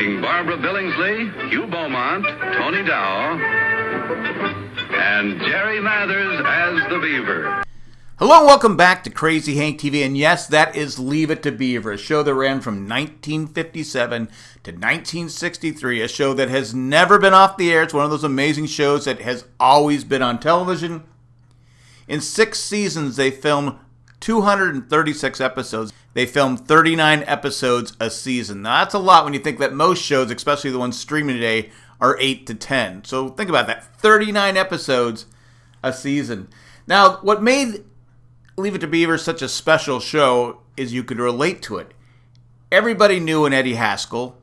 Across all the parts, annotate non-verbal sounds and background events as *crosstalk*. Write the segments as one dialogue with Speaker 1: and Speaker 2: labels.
Speaker 1: starring Barbara Billingsley, Hugh Beaumont, Tony Dow, and Jerry Mathers as the Beaver.
Speaker 2: Hello and welcome back to Crazy Hank TV. And yes, that is Leave It to Beaver, a show that ran from 1957 to 1963, a show that has never been off the air. It's one of those amazing shows that has always been on television. In six seasons, they filmed 236 episodes. They filmed 39 episodes a season. Now, that's a lot when you think that most shows, especially the ones streaming today, are 8 to 10. So think about that 39 episodes a season. Now, what made Leave It to Beaver such a special show is you could relate to it. Everybody knew an Eddie Haskell,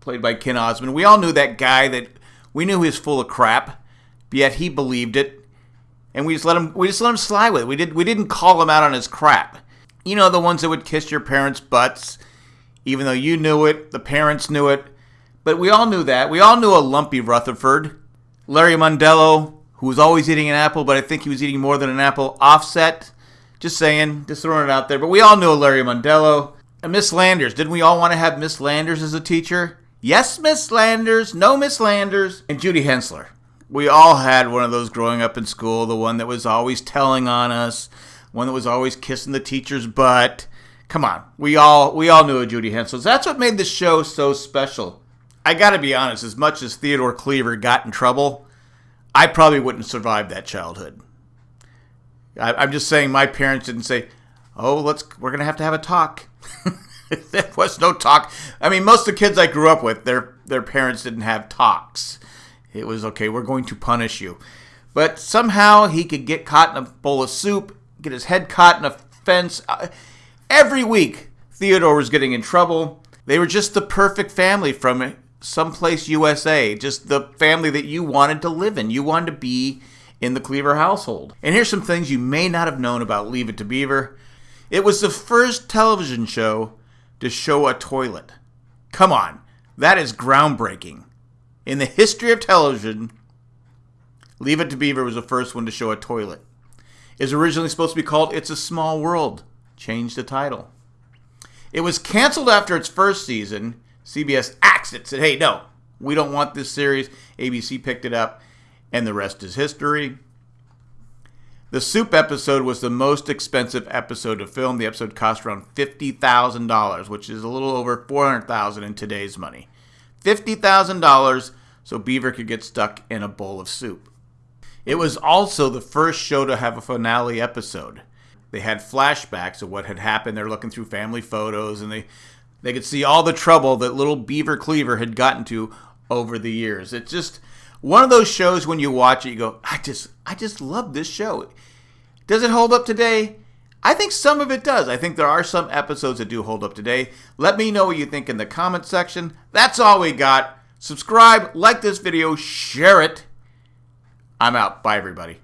Speaker 2: played by Ken Osmond. We all knew that guy that we knew he was full of crap, yet he believed it, and we just let him we just let him slide with it. We did we didn't call him out on his crap. You know the ones that would kiss your parents' butts, even though you knew it, the parents knew it, but we all knew that. We all knew a lumpy Rutherford, Larry Mondello, who was always eating an apple, but I think he was eating more than an apple. Offset just saying, just throwing it out there. But we all knew Larry Mondello. And Miss Landers. Didn't we all want to have Miss Landers as a teacher? Yes, Miss Landers. No, Miss Landers. And Judy Hensler. We all had one of those growing up in school, the one that was always telling on us, one that was always kissing the teacher's butt. Come on, we all we all knew Judy Hensler. That's what made the show so special. I got to be honest. As much as Theodore Cleaver got in trouble, I probably wouldn't survive that childhood. I, am just saying my parents didn't say, "Oh, let's we're gonna have to have a talk." *laughs* there was no talk. I mean, most of the kids I grew up with, their their parents didn't have talks. It was okay. We're going to punish you, but somehow he could get caught in a bowl of soup, get his head caught in a fence. Uh, every week, Theodore was getting in trouble. They were just the perfect family from someplace USA, just the family that you wanted to live in. You wanted to be in the Cleaver household. And here's some things you may not have known about Leave It to Beaver. It was the first television show to show a toilet. Come on, that is groundbreaking. In the history of television, Leave It to Beaver was the first one to show a toilet. Was originally supposed to be called It's a Small World. Changed the title. It was canceled after its first season. CBS axed it, said, hey, no, we don't want this series. ABC picked it up and the rest is history. The soup episode was the most expensive episode to film. The episode cost around $50,000, which is a little over 400,000 in today's money. $50,000 so Beaver could get stuck in a bowl of soup. It was also the first show to have a finale episode. They had flashbacks of what had happened. They're looking through family photos and they they could see all the trouble that little Beaver Cleaver had gotten to over the years. It's just one of those shows when you watch it, you go, I just, I just love this show. Does it hold up today? I think some of it does. I think there are some episodes that do hold up today. Let me know what you think in the comment section. That's all we got. Subscribe, like this video, share it. I'm out. Bye, everybody.